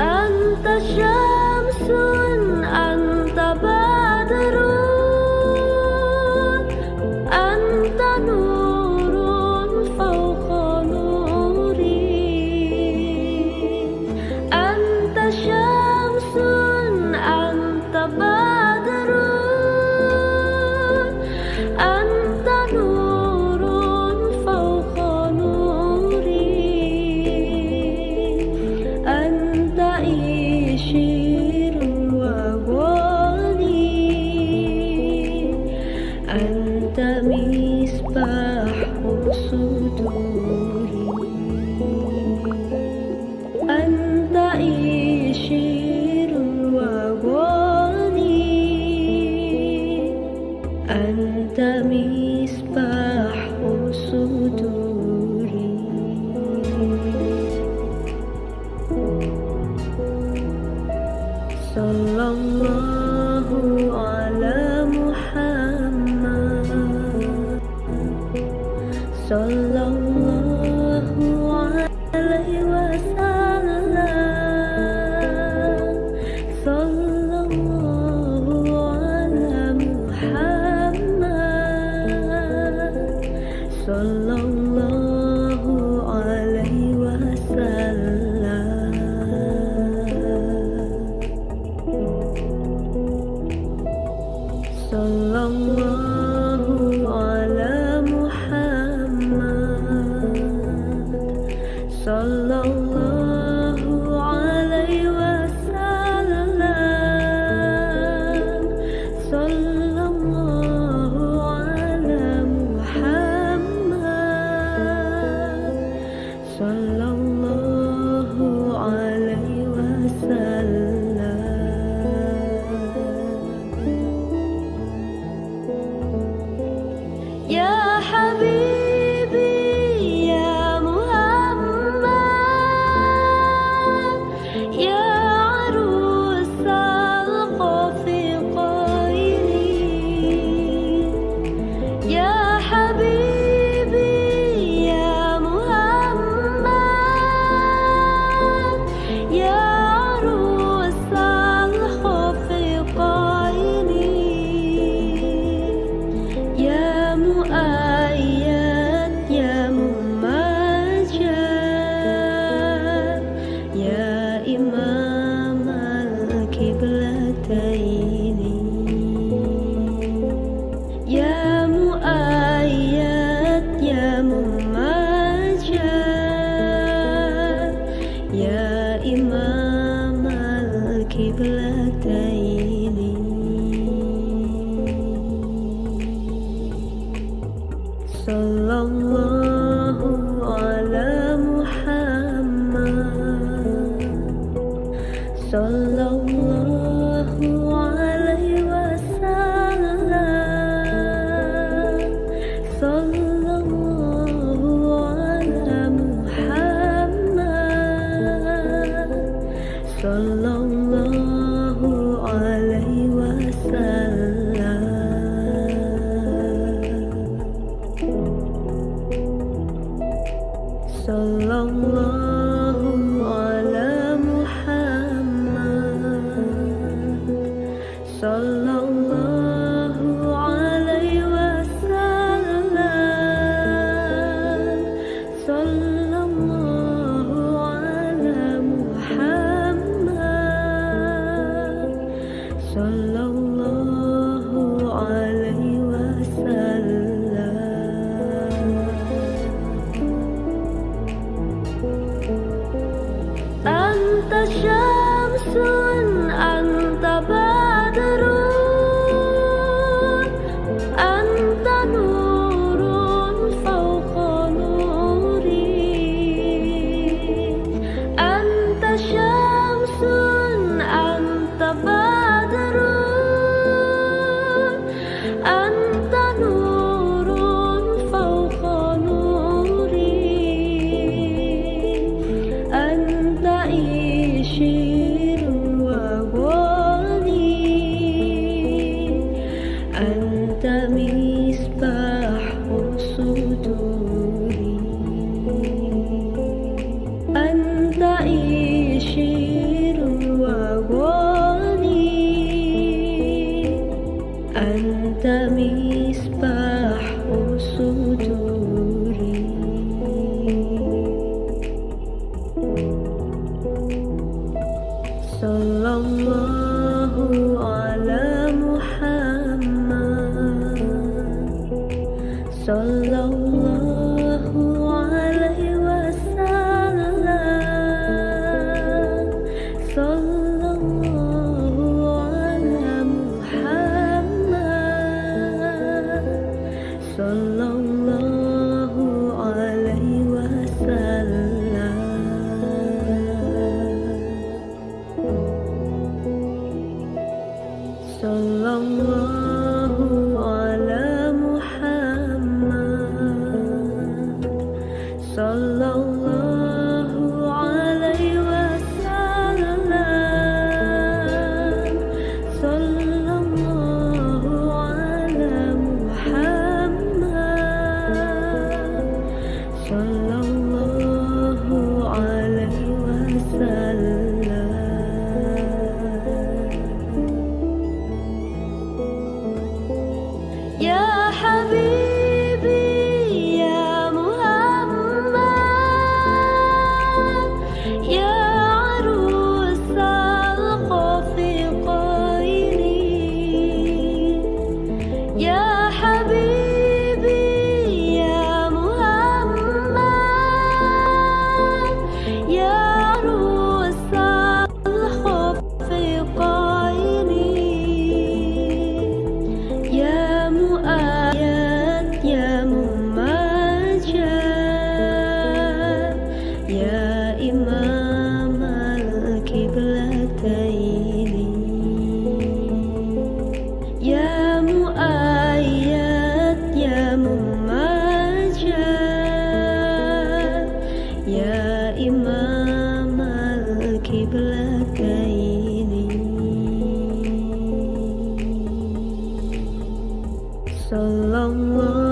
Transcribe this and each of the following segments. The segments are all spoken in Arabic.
أنت شمس أنت بدر أنت نور فوق نوري أنت شمس Sallallahu alayhi wa sallam Sallallahu alayhi wa sallam صلى الله عليه وسلم صلى الله على محمد صلى الله عليه وسلم أنت شاء a long, long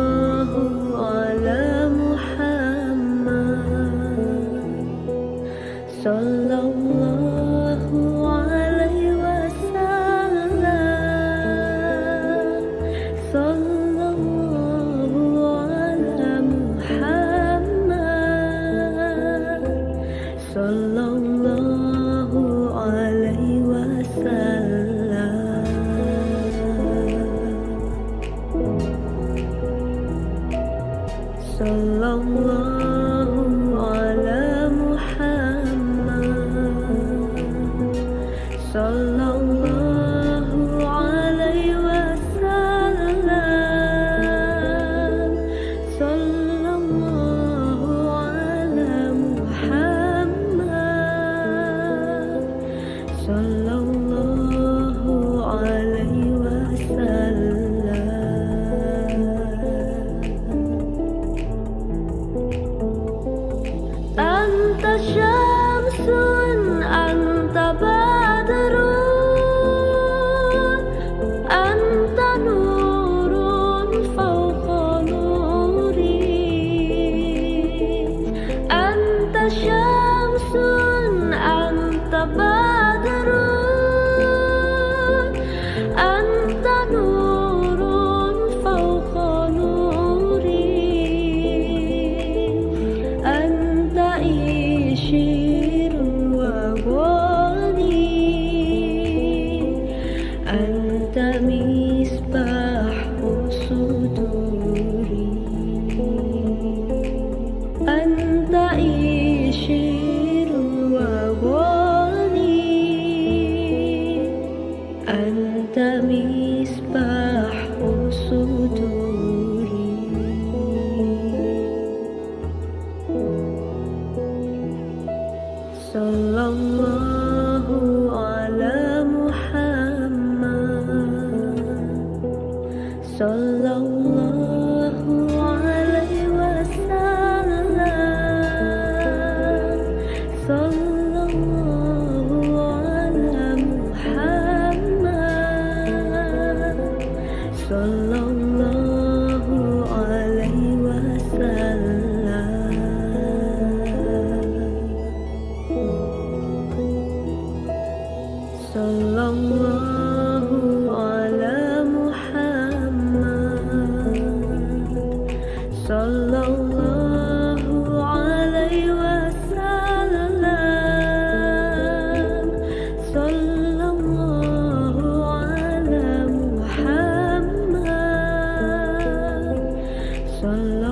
kami 断了。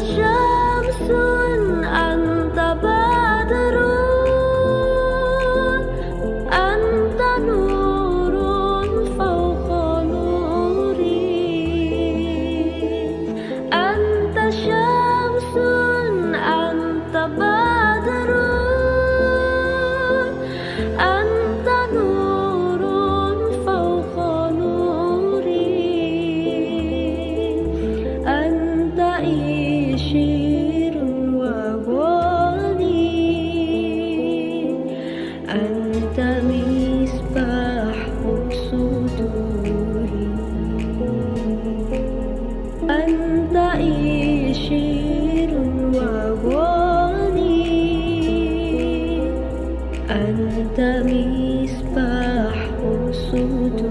这。مصباح سدود